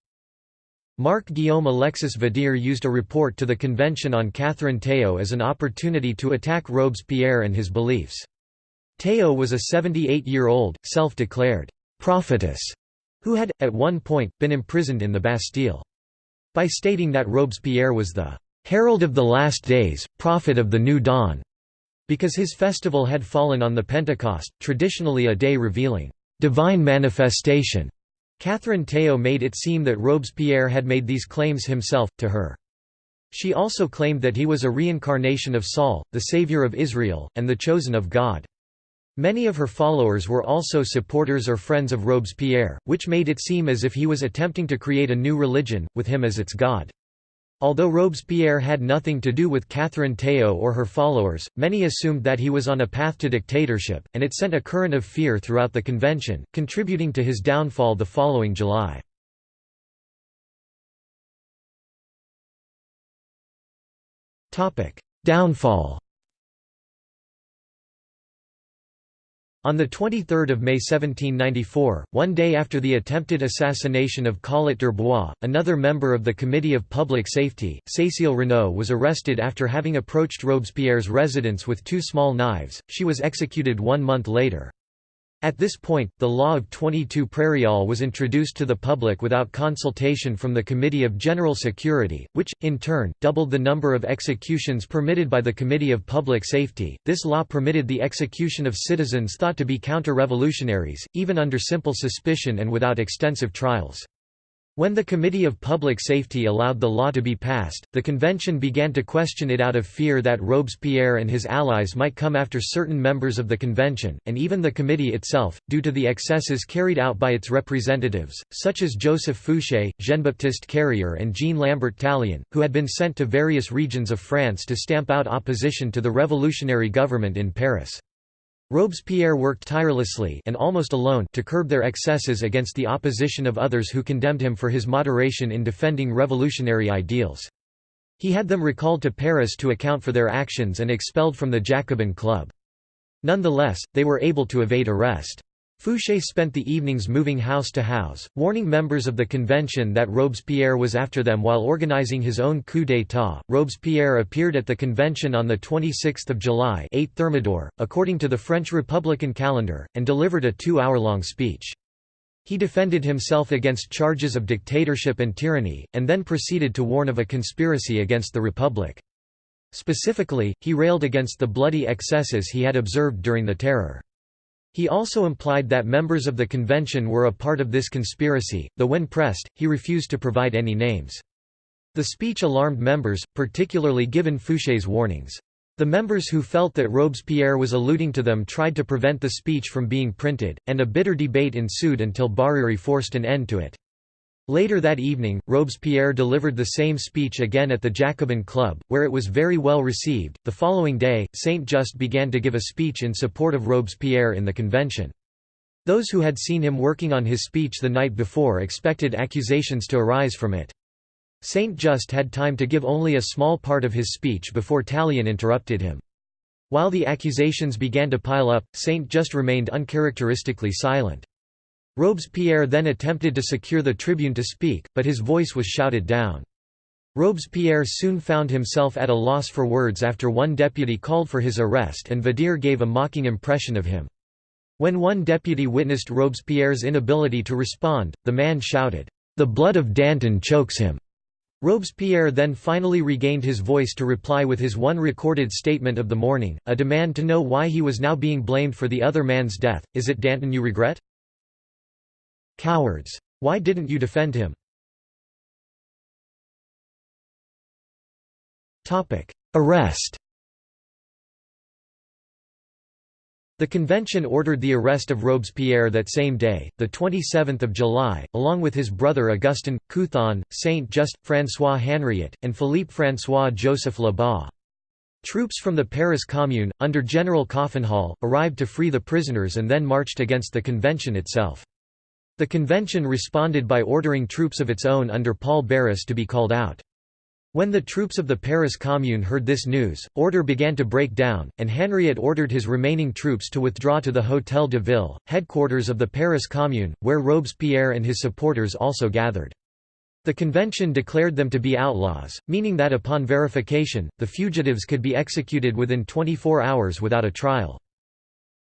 Speaker 1: Marc Guillaume Alexis Vadier used a report to the convention on Catherine Théot as an opportunity to attack Robespierre and his beliefs. Théot was a 78-year-old, self-declared «prophetess» who had, at one point, been imprisoned in the Bastille. By stating that Robespierre was the «herald of the last days, prophet of the new dawn», because his festival had fallen on the Pentecost, traditionally a day revealing divine manifestation, Catherine Théot made it seem that Robespierre had made these claims himself, to her. She also claimed that he was a reincarnation of Saul, the savior of Israel, and the chosen of God. Many of her followers were also supporters or friends of Robespierre, which made it seem as if he was attempting to create a new religion, with him as its god. Although Robespierre had nothing to do with Catherine Théot or her followers, many assumed that he was on a path to dictatorship, and it sent a current of fear throughout the convention, contributing to his downfall the following July. Downfall On 23 May 1794, one day after the attempted assassination of Collot d'Herbois, another member of the Committee of Public Safety, Cécile Renaud was arrested after having approached Robespierre's residence with two small knives, she was executed one month later. At this point, the law of 22 Prairial was introduced to the public without consultation from the Committee of General Security, which, in turn, doubled the number of executions permitted by the Committee of Public Safety. This law permitted the execution of citizens thought to be counter revolutionaries, even under simple suspicion and without extensive trials. When the Committee of Public Safety allowed the law to be passed, the convention began to question it out of fear that Robespierre and his allies might come after certain members of the convention, and even the committee itself, due to the excesses carried out by its representatives, such as Joseph Fouché, Jean-Baptiste Carrier and Jean-Lambert Tallien, who had been sent to various regions of France to stamp out opposition to the revolutionary government in Paris. Robespierre worked tirelessly and almost alone to curb their excesses against the opposition of others who condemned him for his moderation in defending revolutionary ideals. He had them recalled to Paris to account for their actions and expelled from the Jacobin Club. Nonetheless, they were able to evade arrest. Fouché spent the evenings moving house to house, warning members of the convention that Robespierre was after them while organizing his own coup d'état. Robespierre appeared at the convention on 26 July 8 Thermidor, according to the French Republican calendar, and delivered a two-hour-long speech. He defended himself against charges of dictatorship and tyranny, and then proceeded to warn of a conspiracy against the Republic. Specifically, he railed against the bloody excesses he had observed during the Terror. He also implied that members of the convention were a part of this conspiracy, though when pressed, he refused to provide any names. The speech alarmed members, particularly given Fouché's warnings. The members who felt that Robespierre was alluding to them tried to prevent the speech from being printed, and a bitter debate ensued until Barère forced an end to it. Later that evening, Robespierre delivered the same speech again at the Jacobin Club, where it was very well received. The following day, Saint Just began to give a speech in support of Robespierre in the convention. Those who had seen him working on his speech the night before expected accusations to arise from it. Saint Just had time to give only a small part of his speech before Tallien interrupted him. While the accusations began to pile up, Saint Just remained uncharacteristically silent. Robespierre then attempted to secure the tribune to speak, but his voice was shouted down. Robespierre soon found himself at a loss for words after one deputy called for his arrest and Vadier gave a mocking impression of him. When one deputy witnessed Robespierre's inability to respond, the man shouted, "'The blood of Danton chokes him!' Robespierre then finally regained his voice to reply with his one recorded statement of the morning, a demand to know why he was now being blamed for the other man's death, is it Danton you regret? Cowards! Why didn't you defend him? Arrest The convention ordered the arrest of Robespierre that same day, 27 July, along with his brother Augustin, Couthon, Saint-Just, François Henriot, and Philippe François-Joseph Lebas. Troops from the Paris Commune, under General Coffinhal, arrived to free the prisoners and then marched against the convention itself. The convention responded by ordering troops of its own under Paul Barras to be called out. When the troops of the Paris Commune heard this news, order began to break down, and Henriot ordered his remaining troops to withdraw to the Hôtel de Ville, headquarters of the Paris Commune, where Robespierre and his supporters also gathered. The convention declared them to be outlaws, meaning that upon verification, the fugitives could be executed within 24 hours without a trial.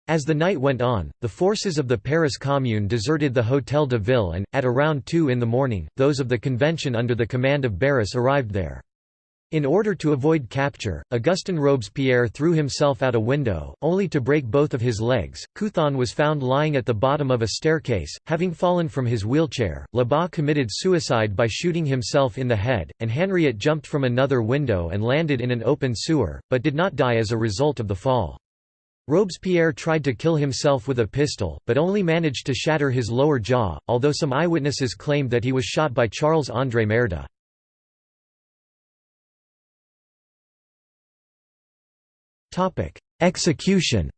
Speaker 1: As the night went on, the forces of the Paris Commune deserted the Hôtel de Ville and, at around 2 in the morning, those of the convention under the command of Barras arrived there. In order to avoid capture, Augustin Robespierre threw himself out a window, only to break both of his legs. Couthon was found lying at the bottom of a staircase, having fallen from his wheelchair. Lebas committed suicide by shooting himself in the head, and Henriette jumped from another window and landed in an open sewer, but did not die as a result of the fall. Robespierre tried to kill himself with a pistol, but only managed to shatter his lower jaw, although some eyewitnesses claimed that he was shot by Charles-André Merda. Execution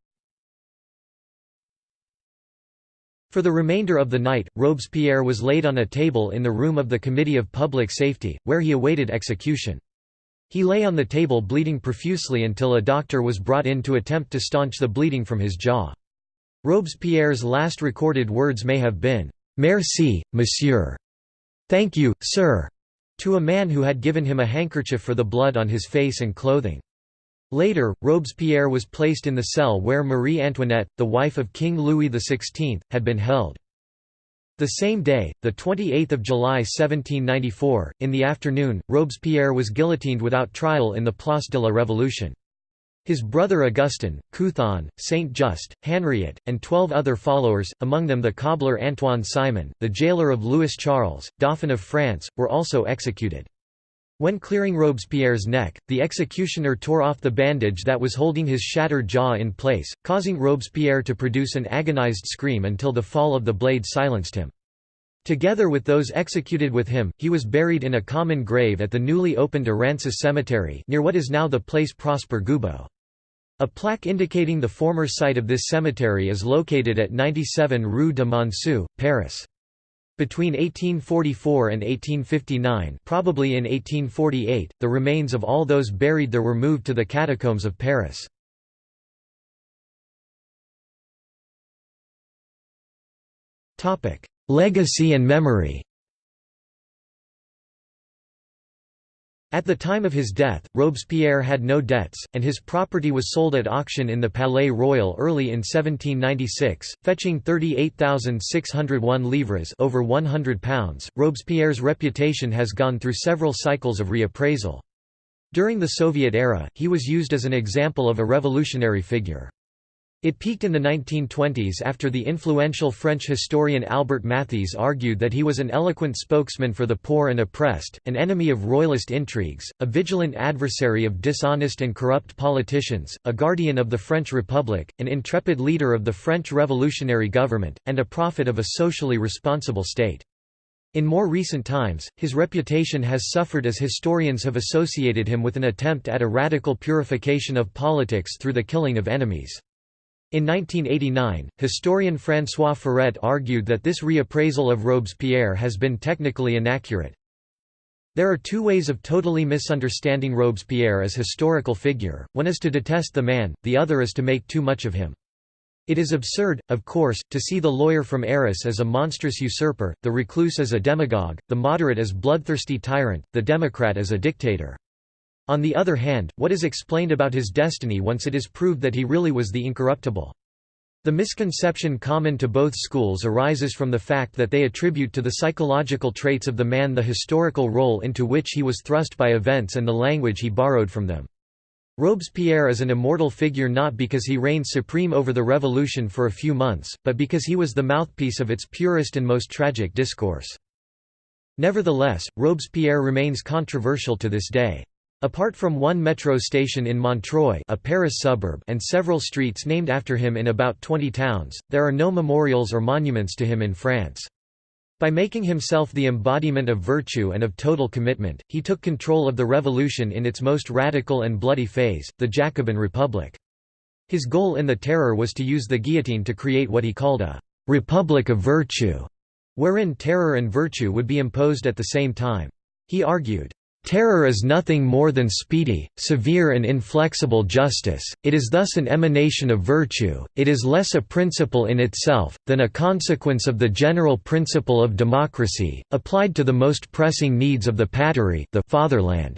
Speaker 1: For the remainder of the night, Robespierre was laid on a table in the room of the Committee of Public Safety, where he awaited execution. He lay on the table bleeding profusely until a doctor was brought in to attempt to staunch the bleeding from his jaw. Robespierre's last recorded words may have been, "'Merci, monsieur' Thank you, sir' to a man who had given him a handkerchief for the blood on his face and clothing. Later, Robespierre was placed in the cell where Marie Antoinette, the wife of King Louis XVI, had been held. The same day, 28 July 1794, in the afternoon, Robespierre was guillotined without trial in the Place de la Révolution. His brother Augustin, Couthon, Saint-Just, Henriot, and twelve other followers, among them the cobbler Antoine Simon, the jailer of Louis Charles, Dauphin of France, were also executed. When clearing Robespierre's neck, the executioner tore off the bandage that was holding his shattered jaw in place, causing Robespierre to produce an agonized scream until the fall of the blade silenced him. Together with those executed with him, he was buried in a common grave at the newly opened Errancis Cemetery near what is now the Place Prosper Goubaux. A plaque indicating the former site of this cemetery is located at 97 Rue de Monceau, Paris. Between 1844 and 1859 probably in 1848, the remains of all those buried there were moved to the catacombs of Paris. Legacy and memory At the time of his death, Robespierre had no debts, and his property was sold at auction in the Palais Royal early in 1796, fetching 38,601 livres over £100. Robespierre's reputation has gone through several cycles of reappraisal. During the Soviet era, he was used as an example of a revolutionary figure. It peaked in the 1920s after the influential French historian Albert Mathiez argued that he was an eloquent spokesman for the poor and oppressed, an enemy of royalist intrigues, a vigilant adversary of dishonest and corrupt politicians, a guardian of the French Republic, an intrepid leader of the French revolutionary government, and a prophet of a socially responsible state. In more recent times, his reputation has suffered as historians have associated him with an attempt at a radical purification of politics through the killing of enemies. In 1989, historian François Furet argued that this reappraisal of Robespierre has been technically inaccurate. There are two ways of totally misunderstanding Robespierre as historical figure, one is to detest the man, the other is to make too much of him. It is absurd, of course, to see the lawyer from Arras as a monstrous usurper, the recluse as a demagogue, the moderate as bloodthirsty tyrant, the democrat as a dictator. On the other hand, what is explained about his destiny once it is proved that he really was the incorruptible? The misconception common to both schools arises from the fact that they attribute to the psychological traits of the man the historical role into which he was thrust by events and the language he borrowed from them. Robespierre is an immortal figure not because he reigned supreme over the revolution for a few months, but because he was the mouthpiece of its purest and most tragic discourse. Nevertheless, Robespierre remains controversial to this day. Apart from one metro station in Montreuil a Paris suburb and several streets named after him in about 20 towns, there are no memorials or monuments to him in France. By making himself the embodiment of virtue and of total commitment, he took control of the revolution in its most radical and bloody phase, the Jacobin Republic. His goal in the Terror was to use the guillotine to create what he called a «republic of virtue», wherein terror and virtue would be imposed at the same time. He argued, Terror is nothing more than speedy, severe and inflexible justice, it is thus an emanation of virtue, it is less a principle in itself, than a consequence of the general principle of democracy, applied to the most pressing needs of the patrie the fatherland.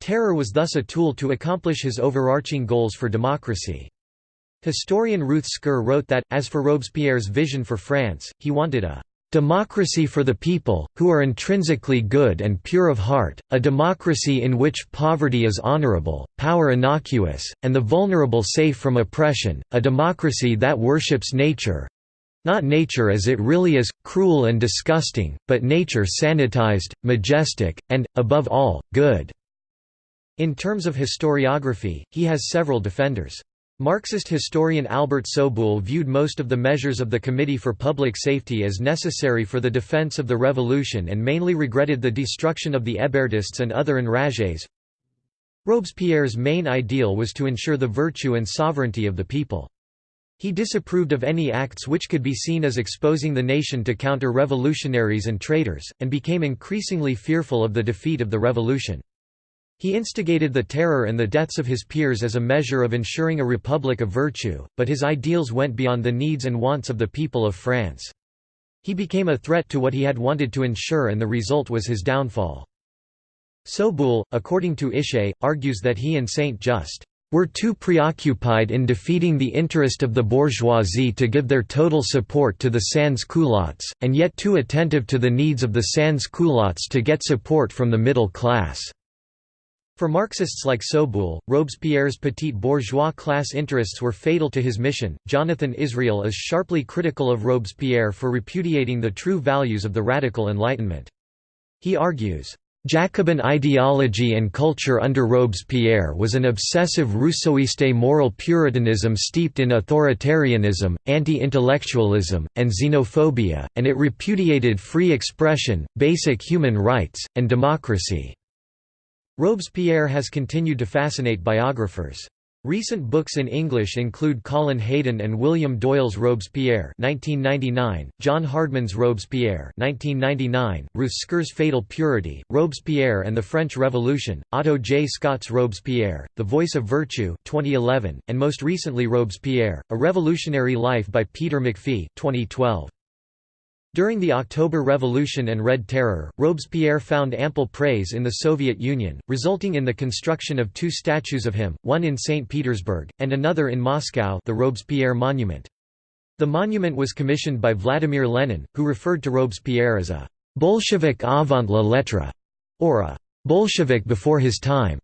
Speaker 1: Terror was thus a tool to accomplish his overarching goals for democracy. Historian Ruth Scurr wrote that, as for Robespierre's vision for France, he wanted a Democracy for the people, who are intrinsically good and pure of heart, a democracy in which poverty is honorable, power innocuous, and the vulnerable safe from oppression, a democracy that worships nature—not nature as it really is, cruel and disgusting, but nature sanitized, majestic, and, above all, good." In terms of historiography, he has several defenders. Marxist historian Albert Soboul viewed most of the measures of the Committee for Public Safety as necessary for the defense of the revolution and mainly regretted the destruction of the Hébertists and other enragés. Robespierre's main ideal was to ensure the virtue and sovereignty of the people. He disapproved of any acts which could be seen as exposing the nation to counter-revolutionaries and traitors, and became increasingly fearful of the defeat of the revolution. He instigated the terror and the deaths of his peers as a measure of ensuring a republic of virtue, but his ideals went beyond the needs and wants of the people of France. He became a threat to what he had wanted to ensure and the result was his downfall. Soboul, according to Ishay, argues that he and Saint-Just were too preoccupied in defeating the interest of the bourgeoisie to give their total support to the sans-culottes, and yet too attentive to the needs of the sans-culottes to get support from the middle class. For Marxists like Soboul, Robespierre's petit bourgeois class interests were fatal to his mission. Jonathan Israel is sharply critical of Robespierre for repudiating the true values of the radical Enlightenment. He argues, Jacobin ideology and culture under Robespierre was an obsessive Rousseauiste moral puritanism steeped in authoritarianism, anti-intellectualism, and xenophobia, and it repudiated free expression, basic human rights, and democracy. Robespierre has continued to fascinate biographers. Recent books in English include Colin Haydon and William Doyle's Robespierre 1999, John Hardman's Robespierre 1999, Ruth Scurr's Fatal Purity, Robespierre and the French Revolution, Otto J. Scott's Robespierre, The Voice of Virtue 2011, and most recently Robespierre, A Revolutionary Life by Peter McPhee 2012. During the October Revolution and Red Terror, Robespierre found ample praise in the Soviet Union, resulting in the construction of two statues of him, one in St. Petersburg, and another in Moscow the Robespierre Monument. The monument was commissioned by Vladimir Lenin, who referred to Robespierre as a «Bolshevik avant la lettre» or a «Bolshevik before his time».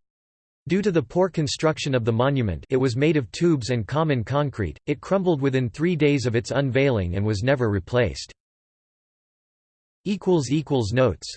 Speaker 1: Due to the poor construction of the monument it was made of tubes and common concrete, it crumbled within three days of its unveiling and was never replaced. Notes